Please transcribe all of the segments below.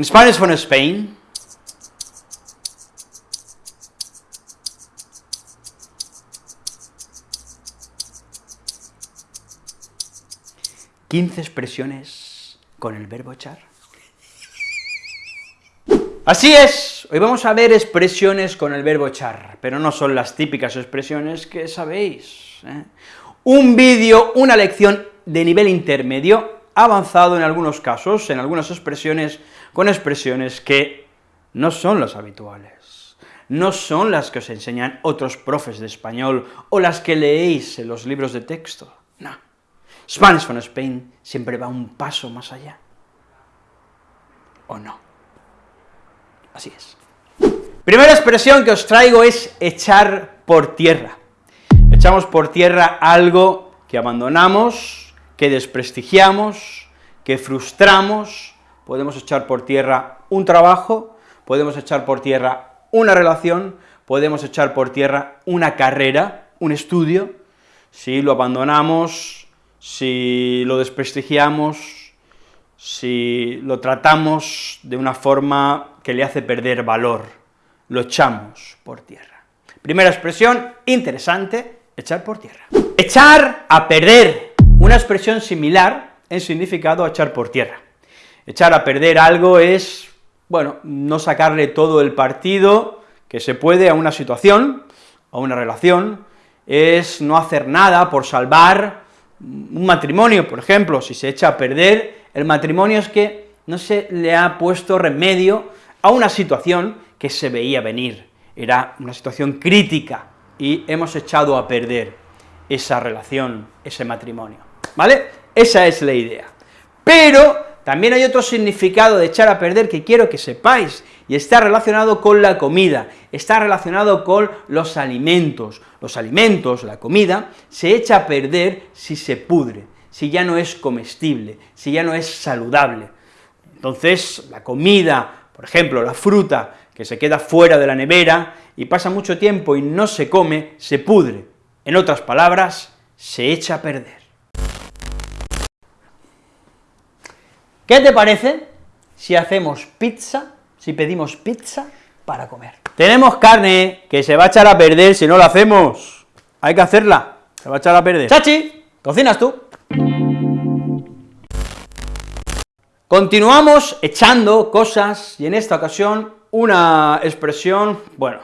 In Spanish from Spain, 15 expresiones con el verbo echar. Así es, hoy vamos a ver expresiones con el verbo echar, pero no son las típicas expresiones que sabéis. ¿eh? Un vídeo, una lección de nivel intermedio, avanzado en algunos casos, en algunas expresiones, con expresiones que no son las habituales, no son las que os enseñan otros profes de español, o las que leéis en los libros de texto, no Spanish from Spain siempre va un paso más allá. ¿O no? Así es. Primera expresión que os traigo es echar por tierra. Echamos por tierra algo que abandonamos, que desprestigiamos, que frustramos, podemos echar por tierra un trabajo, podemos echar por tierra una relación, podemos echar por tierra una carrera, un estudio, si lo abandonamos, si lo desprestigiamos, si lo tratamos de una forma que le hace perder valor, lo echamos por tierra. Primera expresión, interesante, echar por tierra. Echar a perder, una expresión similar en significado a echar por tierra. Echar a perder algo es, bueno, no sacarle todo el partido que se puede a una situación, a una relación, es no hacer nada por salvar un matrimonio, por ejemplo, si se echa a perder, el matrimonio es que no se le ha puesto remedio a una situación que se veía venir, era una situación crítica, y hemos echado a perder esa relación, ese matrimonio, ¿vale? Esa es la idea. Pero también hay otro significado de echar a perder que quiero que sepáis, y está relacionado con la comida, está relacionado con los alimentos. Los alimentos, la comida, se echa a perder si se pudre, si ya no es comestible, si ya no es saludable. Entonces, la comida, por ejemplo, la fruta, que se queda fuera de la nevera y pasa mucho tiempo y no se come, se pudre. En otras palabras, se echa a perder. ¿Qué te parece si hacemos pizza si pedimos pizza para comer. Tenemos carne que se va a echar a perder si no la hacemos. Hay que hacerla, se va a echar a perder. Chachi, cocinas tú. Continuamos echando cosas, y en esta ocasión una expresión, bueno,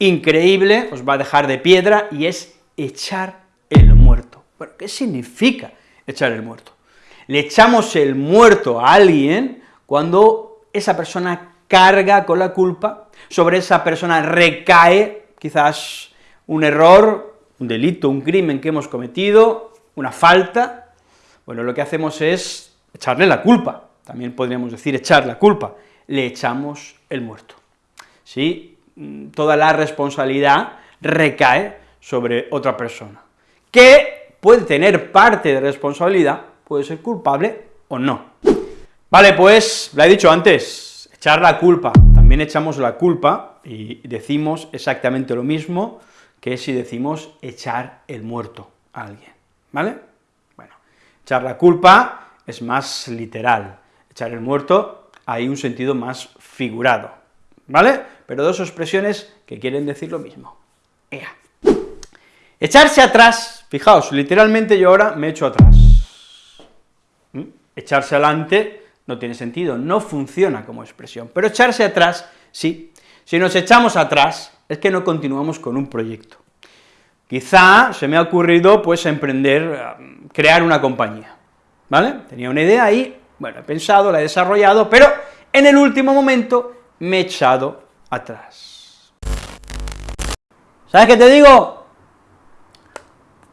increíble, os va a dejar de piedra, y es echar el muerto. Bueno, ¿qué significa echar el muerto? Le echamos el muerto a alguien cuando esa persona carga con la culpa, sobre esa persona recae quizás un error, un delito, un crimen que hemos cometido, una falta, bueno, lo que hacemos es echarle la culpa, también podríamos decir echar la culpa, le echamos el muerto. ¿Sí? Toda la responsabilidad recae sobre otra persona, que puede tener parte de responsabilidad, puede ser culpable o no. Vale, pues, lo he dicho antes, echar la culpa, también echamos la culpa y decimos exactamente lo mismo que si decimos echar el muerto a alguien, ¿vale? Bueno, echar la culpa es más literal, echar el muerto hay un sentido más figurado, ¿vale? Pero dos expresiones que quieren decir lo mismo. Ea. Echarse atrás, fijaos, literalmente yo ahora me echo atrás. Echarse adelante no tiene sentido, no funciona como expresión, pero echarse atrás, sí. Si nos echamos atrás, es que no continuamos con un proyecto. Quizá se me ha ocurrido, pues, emprender, crear una compañía, ¿vale? Tenía una idea ahí, bueno, he pensado, la he desarrollado, pero en el último momento me he echado atrás. ¿Sabes qué te digo?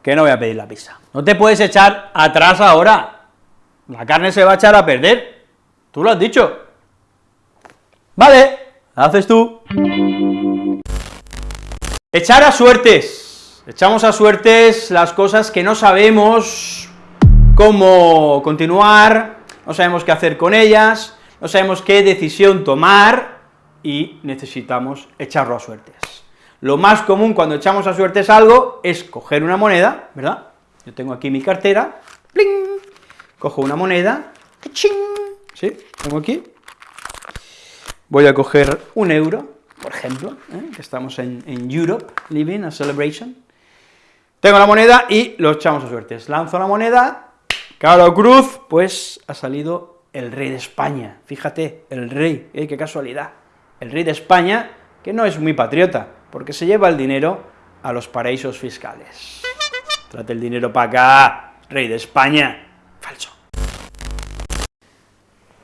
Que no voy a pedir la pizza. No te puedes echar atrás ahora, la carne se va a echar a perder, Tú lo has dicho. Vale, haces tú. Echar a suertes. Echamos a suertes las cosas que no sabemos cómo continuar, no sabemos qué hacer con ellas, no sabemos qué decisión tomar, y necesitamos echarlo a suertes. Lo más común cuando echamos a suertes algo es coger una moneda, ¿verdad? Yo tengo aquí mi cartera, ¡pling! Cojo una moneda. ¿sí? Tengo aquí voy a coger un euro, por ejemplo, ¿eh? que estamos en, en Europe, living a celebration, tengo la moneda y lo echamos a suertes. Lanzo la moneda, caro cruz, pues ha salido el rey de España. Fíjate, el rey, ¿eh? qué casualidad. El rey de España, que no es muy patriota, porque se lleva el dinero a los paraísos fiscales. Trate el dinero para acá, rey de España. Falso.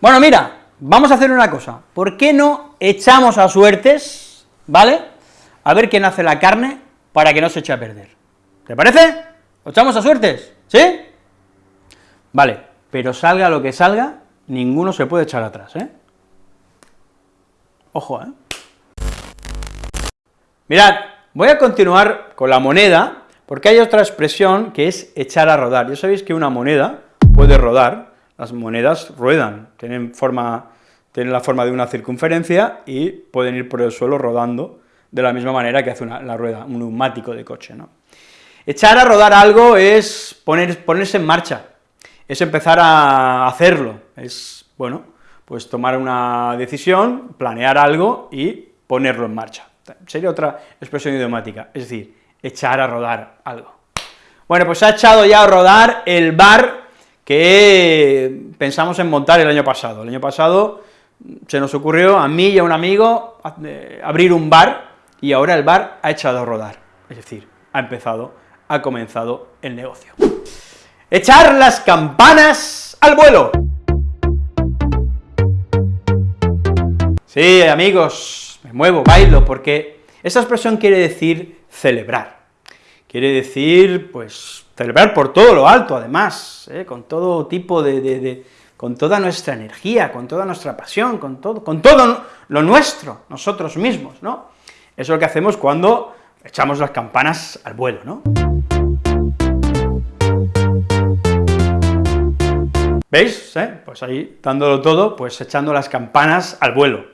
Bueno, mira, vamos a hacer una cosa. ¿Por qué no echamos a suertes, ¿vale? A ver quién hace la carne para que no se eche a perder. ¿Te parece? ¿Lo echamos a suertes? ¿Sí? Vale, pero salga lo que salga, ninguno se puede echar atrás, ¿eh? Ojo, ¿eh? Mirad, voy a continuar con la moneda, porque hay otra expresión que es echar a rodar. Ya sabéis que una moneda puede rodar, las monedas ruedan, tienen, forma, tienen la forma de una circunferencia y pueden ir por el suelo rodando de la misma manera que hace la rueda, un neumático de coche, ¿no? Echar a rodar algo es poner, ponerse en marcha, es empezar a hacerlo, es, bueno, pues tomar una decisión, planear algo y ponerlo en marcha. Sería otra expresión idiomática, es decir, echar a rodar algo. Bueno, pues ha echado ya a rodar el bar que pensamos en montar el año pasado. El año pasado se nos ocurrió a mí y a un amigo eh, abrir un bar, y ahora el bar ha echado a rodar, es decir, ha empezado ha comenzado el negocio. Echar las campanas al vuelo. Sí, amigos, me muevo, bailo, porque esa expresión quiere decir celebrar. Quiere decir, pues, celebrar por todo lo alto, además, ¿eh? con todo tipo de, con toda nuestra energía, con toda nuestra pasión, con todo, con todo lo nuestro, nosotros mismos, ¿no? Eso es lo que hacemos cuando echamos las campanas al vuelo, ¿no? ¿Veis? ¿Eh? Pues ahí, dándolo todo, pues echando las campanas al vuelo.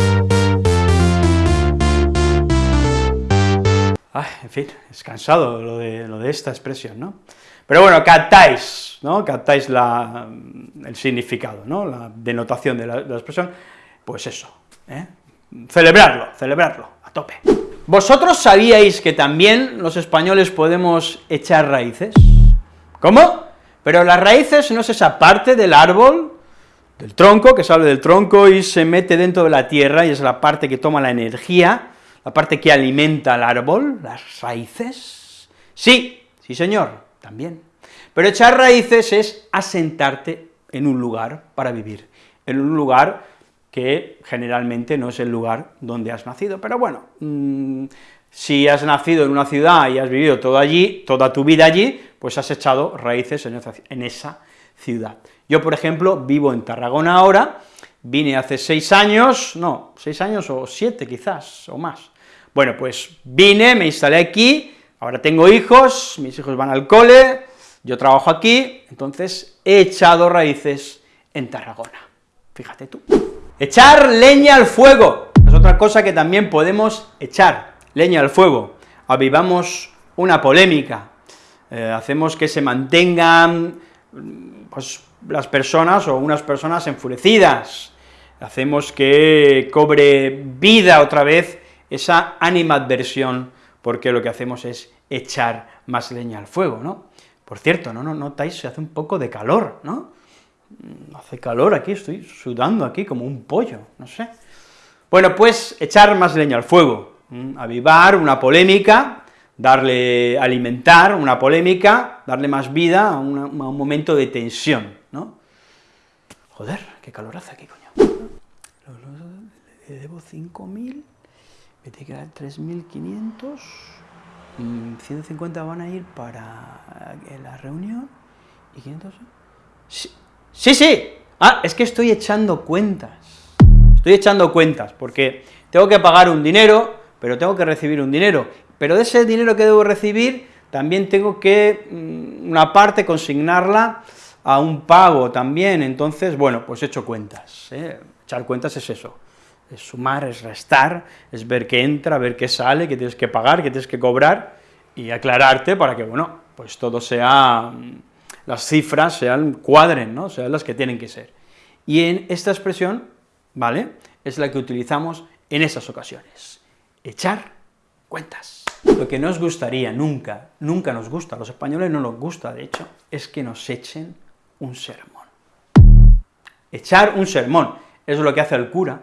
En fin, es cansado lo de, esta expresión, ¿no? Pero bueno, captáis, ¿no? Captáis la, el significado, ¿no? La denotación de la, de la expresión, pues eso, ¿eh? Celebrarlo, celebrarlo, a tope. ¿Vosotros sabíais que también los españoles podemos echar raíces? ¿Cómo? Pero las raíces no es esa parte del árbol, del tronco, que sale del tronco y se mete dentro de la tierra, y es la parte que toma la energía, la parte que alimenta al árbol, las raíces. Sí, sí señor, también. Pero echar raíces es asentarte en un lugar para vivir, en un lugar que generalmente no es el lugar donde has nacido, pero bueno, mmm, si has nacido en una ciudad y has vivido todo allí, toda tu vida allí, pues has echado raíces en esa ciudad. Yo, por ejemplo, vivo en Tarragona ahora, vine hace seis años, no, seis años o siete quizás, o más. Bueno, pues vine, me instalé aquí, ahora tengo hijos, mis hijos van al cole, yo trabajo aquí, entonces he echado raíces en Tarragona, fíjate tú. Echar leña al fuego, es otra cosa que también podemos echar, leña al fuego, avivamos una polémica, eh, hacemos que se mantengan pues, las personas o unas personas enfurecidas, hacemos que cobre vida otra vez esa animadversión, porque lo que hacemos es echar más leña al fuego, ¿no? Por cierto, ¿no, no notáis? Se hace un poco de calor, ¿no? Hace calor aquí, estoy sudando aquí como un pollo, no sé. Bueno, pues echar más leña al fuego, avivar una polémica, darle, alimentar una polémica, darle más vida a un momento de tensión, ¿no? Joder, qué calor hace aquí, coño. Le debo 5.000, me tiene que dar 3.500, 150 van a ir para la reunión, y 500... Sí, sí, ah, es que estoy echando cuentas, estoy echando cuentas, porque tengo que pagar un dinero, pero tengo que recibir un dinero, pero de ese dinero que debo recibir, también tengo que, mm, una parte, consignarla a un pago también, entonces, bueno, pues he hecho cuentas, ¿eh? echar cuentas es eso, es sumar, es restar, es ver qué entra, ver qué sale, qué tienes que pagar, qué tienes que cobrar, y aclararte para que, bueno, pues todo sea, mm, las cifras sean, cuadren, ¿no?, sean las que tienen que ser. Y en esta expresión ¿vale?, es la que utilizamos en esas ocasiones, echar cuentas. Lo que no os gustaría nunca, nunca nos gusta, a los españoles no nos gusta, de hecho, es que nos echen un sermón. Echar un sermón, es lo que hace el cura,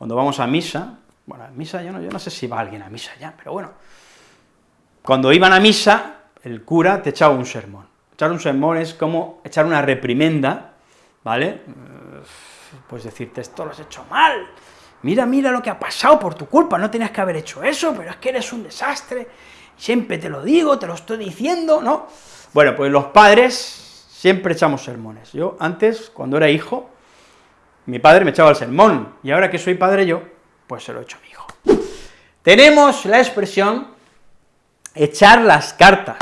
cuando vamos a misa, bueno, a misa yo no, yo no sé si va alguien a misa ya, pero bueno, cuando iban a misa, el cura te echaba un sermón. Echar un sermón es como echar una reprimenda, ¿vale? Pues decirte, esto lo has hecho mal, mira, mira lo que ha pasado por tu culpa, no tenías que haber hecho eso, pero es que eres un desastre, siempre te lo digo, te lo estoy diciendo, ¿no? Bueno, pues los padres siempre echamos sermones. Yo antes, cuando era hijo, mi padre me echaba el sermón, y ahora que soy padre yo, pues se lo echo a mi hijo. Tenemos la expresión echar las cartas,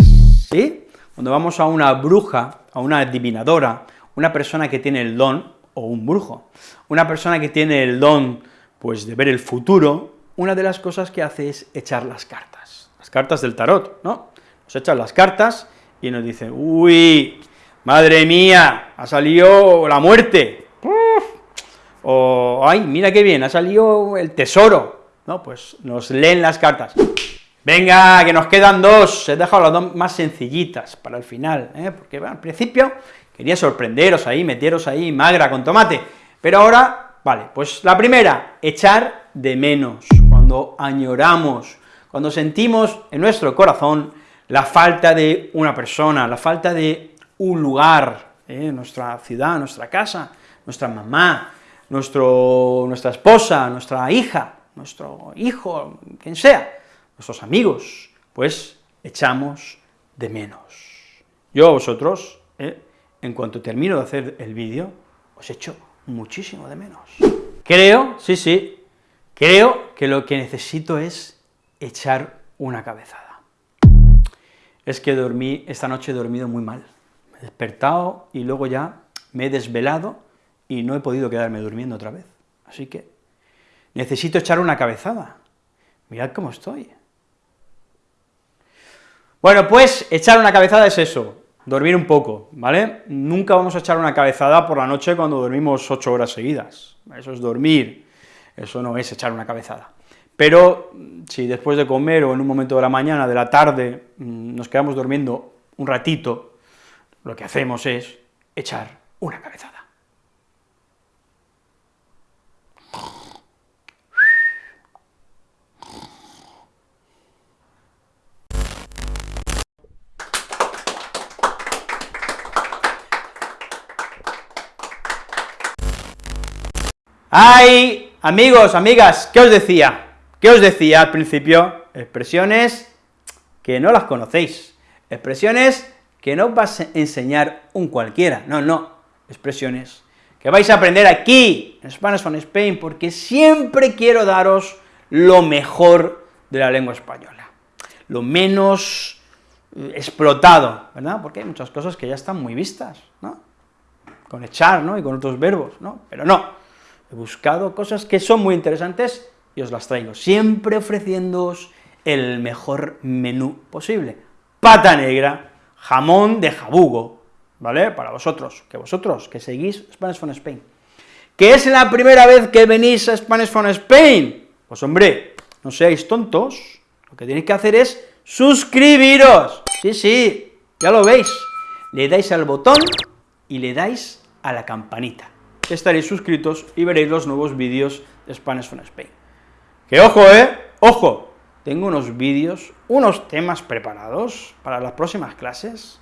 ¿sí? Cuando vamos a una bruja, a una adivinadora, una persona que tiene el don, o un brujo, una persona que tiene el don pues de ver el futuro, una de las cosas que hace es echar las cartas, las cartas del tarot, ¿no? Nos echan las cartas y nos dice, uy, madre mía, ha salido la muerte, o, ay, mira qué bien, ha salido el tesoro, ¿no? Pues nos leen las cartas. Venga, que nos quedan dos, he dejado las dos más sencillitas para el final, ¿eh? porque al principio quería sorprenderos ahí, meteros ahí magra con tomate, pero ahora Vale, pues la primera, echar de menos, cuando añoramos, cuando sentimos en nuestro corazón la falta de una persona, la falta de un lugar, ¿eh? nuestra ciudad, nuestra casa, nuestra mamá, nuestro, nuestra esposa, nuestra hija, nuestro hijo, quien sea, nuestros amigos, pues echamos de menos. Yo a vosotros, ¿eh? en cuanto termino de hacer el vídeo, os echo muchísimo de menos. Creo, sí, sí, creo que lo que necesito es echar una cabezada. Es que dormí, esta noche he dormido muy mal, me he despertado y luego ya me he desvelado y no he podido quedarme durmiendo otra vez. Así que necesito echar una cabezada. Mirad cómo estoy. Bueno, pues echar una cabezada es eso, dormir un poco, ¿vale? Nunca vamos a echar una cabezada por la noche cuando dormimos ocho horas seguidas, eso es dormir, eso no es echar una cabezada. Pero si después de comer o en un momento de la mañana, de la tarde, mm, nos quedamos durmiendo un ratito, lo que hacemos es echar una cabezada. ¡Ay! Amigos, amigas, ¿qué os decía? ¿Qué os decía al principio? Expresiones que no las conocéis, expresiones que no vas a enseñar un cualquiera, no, no, expresiones que vais a aprender aquí, en Spanish on Spain, porque siempre quiero daros lo mejor de la lengua española, lo menos eh, explotado, ¿verdad? Porque hay muchas cosas que ya están muy vistas, ¿no? Con echar, ¿no?, y con otros verbos, ¿no? Pero no, he buscado cosas que son muy interesantes y os las traigo, siempre ofreciéndoos el mejor menú posible. Pata negra, jamón de jabugo, ¿vale?, para vosotros, que vosotros, que seguís Spanish from Spain. ¿Que es la primera vez que venís a Spanish from Spain? Pues hombre, no seáis tontos, lo que tenéis que hacer es suscribiros, sí, sí, ya lo veis, le dais al botón y le dais a la campanita estaréis suscritos y veréis los nuevos vídeos de Spanish from Spain. ¡Que ojo, eh! ¡Ojo! Tengo unos vídeos, unos temas preparados para las próximas clases.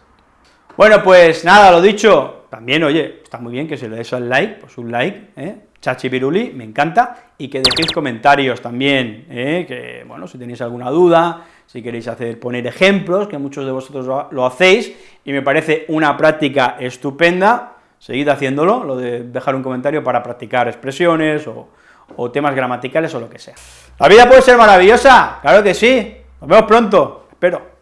Bueno, pues nada, lo dicho, también, oye, está muy bien que se le deis al like, pues un like, ¿eh? Chachi Piruli, me encanta, y que dejéis comentarios también, ¿eh? que, bueno, si tenéis alguna duda, si queréis hacer, poner ejemplos, que muchos de vosotros lo hacéis, y me parece una práctica estupenda, Seguid haciéndolo, lo de dejar un comentario para practicar expresiones o, o temas gramaticales o lo que sea. La vida puede ser maravillosa, claro que sí, nos vemos pronto, espero.